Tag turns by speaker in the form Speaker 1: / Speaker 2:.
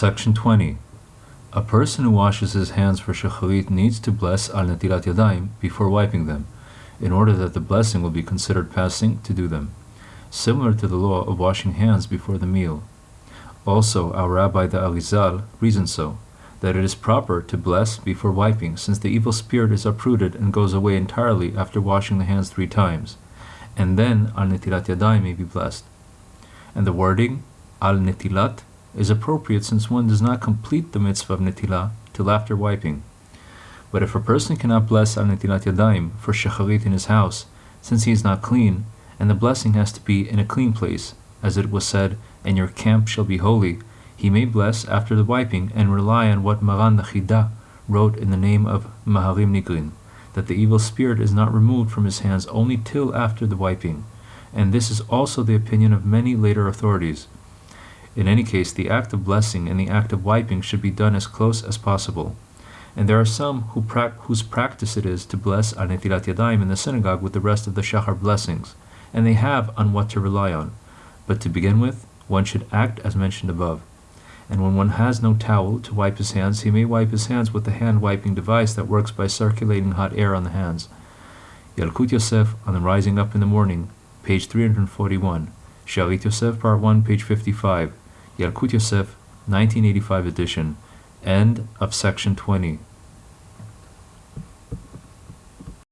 Speaker 1: Section 20. A person who washes his hands for shacharit needs to bless al netilat yadayim before wiping them, in order that the blessing will be considered passing to do them, similar to the law of washing hands before the meal. Also, our Rabbi the Arizal reasons so, that it is proper to bless before wiping, since the evil spirit is uprooted and goes away entirely after washing the hands three times, and then al netilat yadayim may be blessed. And the wording al netilat is appropriate since one does not complete the mitzvah of netilah till after wiping. But if a person cannot bless al netilat yadayim for shacharit in his house, since he is not clean, and the blessing has to be in a clean place, as it was said, and your camp shall be holy, he may bless after the wiping and rely on what Maran HaChida wrote in the name of Maharim Nigrin, that the evil spirit is not removed from his hands only till after the wiping, and this is also the opinion of many later authorities. In any case, the act of blessing and the act of wiping should be done as close as possible. And there are some who pra- whose practice it is to bless al netilat yadayim in the synagogue with the rest of the shachar blessings, and they have on what to rely on. But to begin with, one should act as mentioned above. And when one has no towel to wipe his hands, he may wipe his hands with the hand wiping device that works by circulating hot air on the hands. Yalkut Yosef on the Rising Up in the Morning, page 341. Shalit Yosef, part 1, page 55. Yalkut Yosef, 1985 edition. End of section 20.